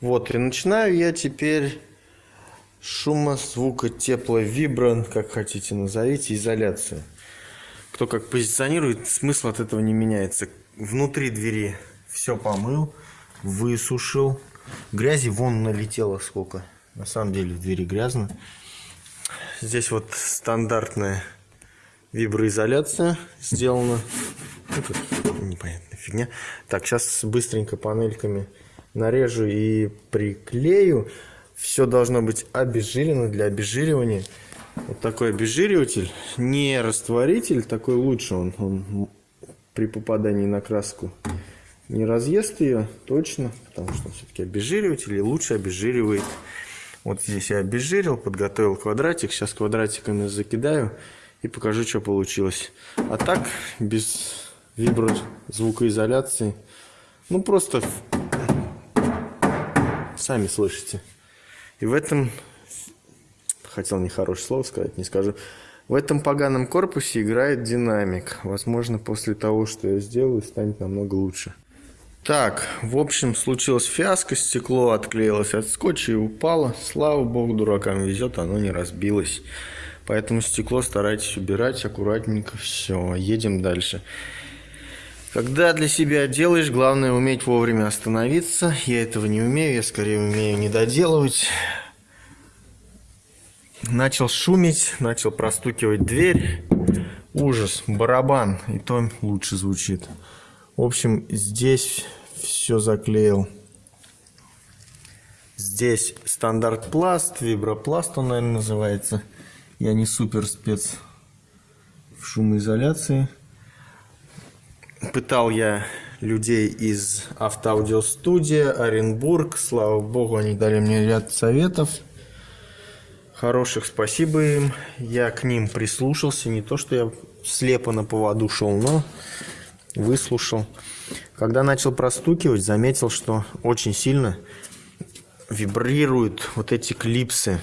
Вот, и начинаю я теперь шума, звука, тепла, вибран, как хотите назовите, изоляцию. Кто как позиционирует, смысл от этого не меняется. Внутри двери все помыл, высушил. Грязи вон налетело сколько. На самом деле в двери грязно. Здесь вот стандартная виброизоляция сделана. Ну, непонятная фигня. Так, сейчас быстренько панельками нарежу и приклею. Все должно быть обезжирено для обезжиривания. Вот такой обезжириватель, не растворитель, такой лучше он, он при попадании на краску не разъест ее точно, потому что все-таки обезжириватель и лучше обезжиривает. Вот здесь я обезжирил, подготовил квадратик, сейчас квадратиками закидаю и покажу, что получилось. А так, без вибро звукоизоляции, ну просто сами слышите. И в этом, хотел нехорошее слово сказать, не скажу, в этом поганом корпусе играет динамик. Возможно, после того, что я сделаю, станет намного лучше. Так, в общем, случилась фиаско, стекло отклеилось от скотча и упало. Слава богу, дуракам везет, оно не разбилось. Поэтому стекло старайтесь убирать аккуратненько. Все, едем дальше. Когда для себя делаешь, главное уметь вовремя остановиться. Я этого не умею, я скорее умею не доделывать. Начал шуметь, начал простукивать дверь. Ужас, барабан, и то лучше звучит. В общем, здесь все заклеил. Здесь стандарт пласт, вибропласт он, наверное, называется. Я не супер спец в шумоизоляции пытал я людей из автоаудиостудии, Оренбург. Слава богу, они дали мне ряд советов. Хороших спасибо им. Я к ним прислушался. Не то, что я слепо на поводу шел, но выслушал. Когда начал простукивать, заметил, что очень сильно вибрируют вот эти клипсы.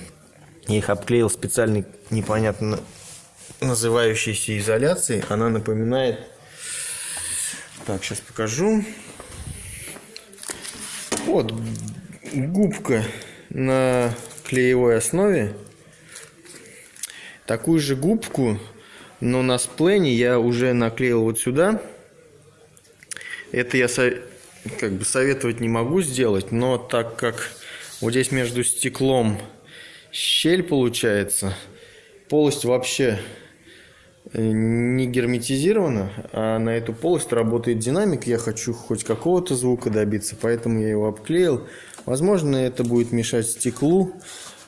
Я их обклеил специальной непонятно называющейся изоляцией. Она напоминает так, сейчас покажу. Вот губка на клеевой основе. Такую же губку, но на сплене я уже наклеил вот сюда. Это я как бы советовать не могу сделать, но так как вот здесь между стеклом щель получается, полость вообще не герметизировано, а на эту полость работает динамик. Я хочу хоть какого-то звука добиться, поэтому я его обклеил. Возможно, это будет мешать стеклу,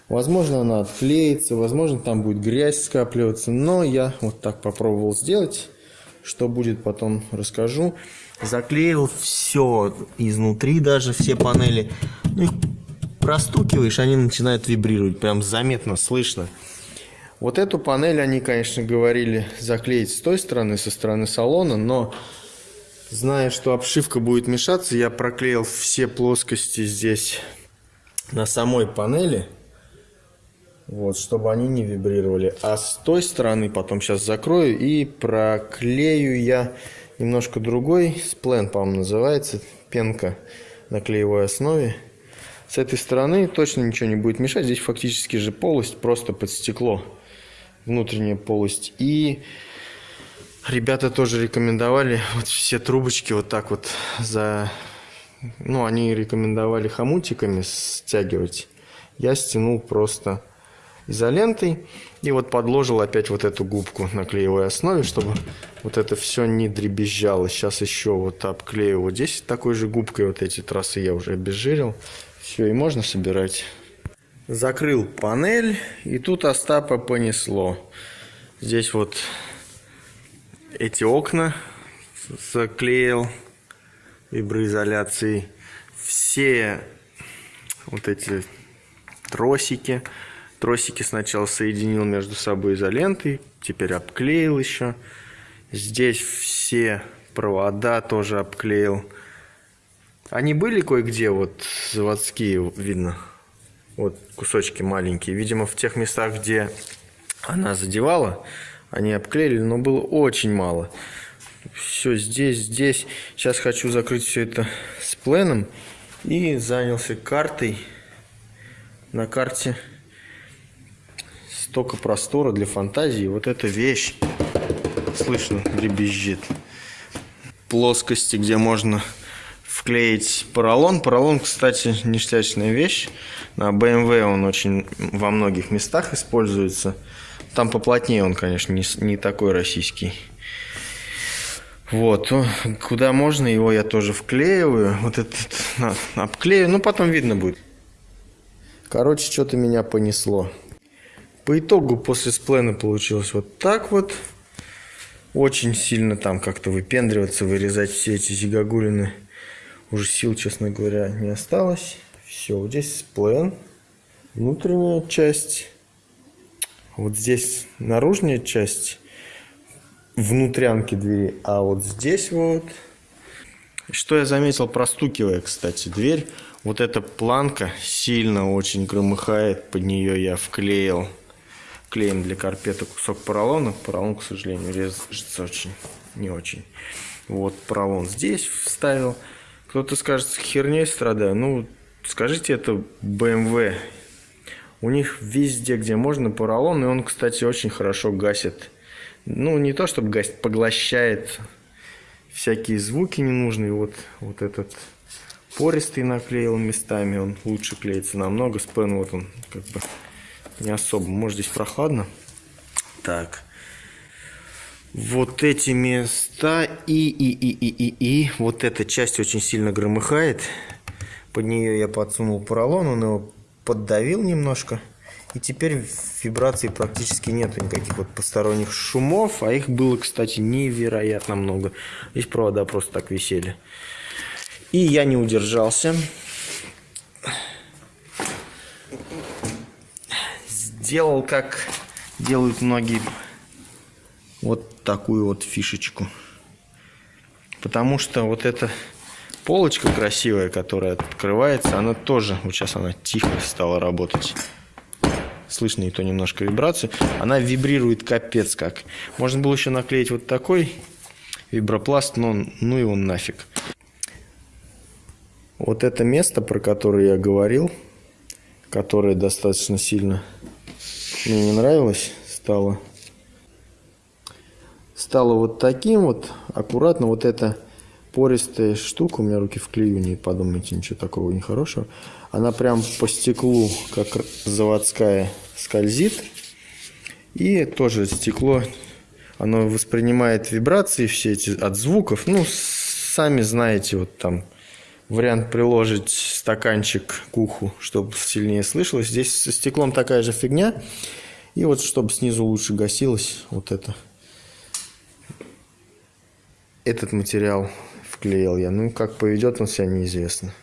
возможно, она отклеится, возможно, там будет грязь скапливаться, но я вот так попробовал сделать. Что будет, потом расскажу. Заклеил все изнутри, даже все панели. Ну, их простукиваешь, они начинают вибрировать, прям заметно слышно. Вот эту панель они, конечно, говорили заклеить с той стороны, со стороны салона, но зная, что обшивка будет мешаться, я проклеил все плоскости здесь на самой панели, вот, чтобы они не вибрировали. А с той стороны потом сейчас закрою и проклею я немножко другой, сплен, по-моему, называется, пенка на клеевой основе. С этой стороны точно ничего не будет мешать, здесь фактически же полость просто под стекло внутренняя полость. И ребята тоже рекомендовали вот все трубочки вот так вот за... Ну, они рекомендовали хомутиками стягивать. Я стянул просто изолентой и вот подложил опять вот эту губку на клеевой основе, чтобы вот это все не дребезжало. Сейчас еще вот обклею вот здесь такой же губкой вот эти трассы я уже обезжирил. Все, и можно собирать. Закрыл панель, и тут Остапа понесло. Здесь вот эти окна заклеил виброизоляцией. Все вот эти тросики. Тросики сначала соединил между собой изолентой, теперь обклеил еще. Здесь все провода тоже обклеил. Они были кое-где, вот заводские, видно, вот кусочки маленькие. Видимо, в тех местах, где она задевала, они обклеили, но было очень мало. Все здесь, здесь. Сейчас хочу закрыть все это с пленом И занялся картой. На карте столько простора для фантазии. Вот эта вещь, слышно, дребезжит. Плоскости, где можно вклеить поролон. Поролон, кстати, ништячная вещь. На BMW он очень во многих местах используется. Там поплотнее он, конечно, не, не такой российский. Вот, куда можно, его я тоже вклеиваю. Вот этот на, обклею, ну потом видно будет. Короче, что-то меня понесло. По итогу после сплена получилось вот так вот. Очень сильно там как-то выпендриваться, вырезать все эти зигагулины. Уже сил, честно говоря, не осталось. Все, вот здесь сплен. Внутренняя часть. Вот здесь наружная часть внутрянки двери. А вот здесь вот... Что я заметил, простукивая, кстати, дверь. Вот эта планка сильно очень громыхает. Под нее я вклеил клеем для карпета кусок поролона. Поролон, к сожалению, режется очень, не очень. Вот поролон здесь вставил. Кто-то скажет, херней страдаю. Ну, скажите, это BMW. У них везде, где можно, поролон. И он, кстати, очень хорошо гасит. Ну, не то, чтобы гасит, поглощает всякие звуки ненужные. Вот, вот этот пористый наклеил местами. Он лучше клеится намного. Спен вот он как бы не особо. Может, здесь прохладно. Так вот эти места и, и, и, и, и, и. Вот эта часть очень сильно громыхает. Под нее я подсунул поролон, он его поддавил немножко. И теперь вибраций практически нет никаких вот посторонних шумов, а их было, кстати, невероятно много. Здесь провода просто так висели. И я не удержался. Сделал, как делают многие вот такую вот фишечку. Потому что вот эта полочка красивая, которая открывается, она тоже, вот сейчас она тихо стала работать. Слышно и то немножко вибрацию. Она вибрирует капец как. Можно было еще наклеить вот такой вибропласт, но ну и он нафиг. Вот это место, про которое я говорил, которое достаточно сильно мне не нравилось, стало стало вот таким вот, аккуратно вот эта пористая штука, у меня руки в клею, не подумайте, ничего такого нехорошего, она прям по стеклу, как заводская, скользит, и тоже стекло, оно воспринимает вибрации все эти от звуков, ну, сами знаете, вот там вариант приложить стаканчик к уху, чтобы сильнее слышалось. Здесь со стеклом такая же фигня. И вот чтобы снизу лучше гасилось, вот это этот материал вклеил я. Ну, как поведет он себя, неизвестно.